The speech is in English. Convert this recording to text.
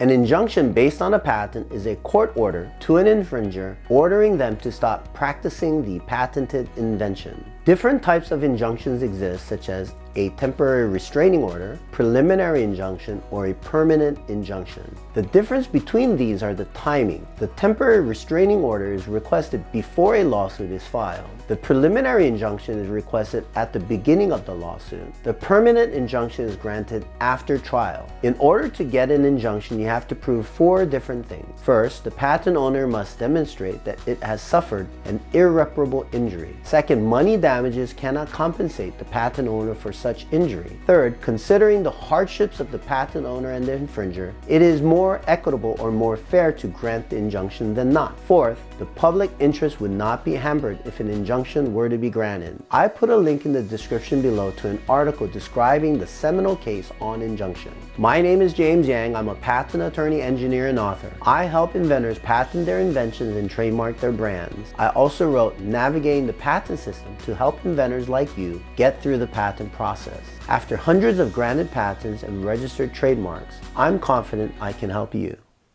An injunction based on a patent is a court order to an infringer ordering them to stop practicing the patented invention. Different types of injunctions exist such as a temporary restraining order, preliminary injunction, or a permanent injunction. The difference between these are the timing. The temporary restraining order is requested before a lawsuit is filed. The preliminary injunction is requested at the beginning of the lawsuit. The permanent injunction is granted after trial. In order to get an injunction, you have to prove four different things. First, the patent owner must demonstrate that it has suffered an irreparable injury. Second, money damages cannot compensate the patent owner for such injury. Third, considering the hardships of the patent owner and the infringer, it is more equitable or more fair to grant the injunction than not. Fourth, the public interest would not be hampered if an injunction were to be granted. I put a link in the description below to an article describing the seminal case on injunction. My name is James Yang. I'm a patent attorney, engineer, and author. I help inventors patent their inventions and trademark their brands. I also wrote Navigating the Patent System to help inventors like you get through the patent process. After hundreds of granted patents and registered trademarks, I'm confident I can help you.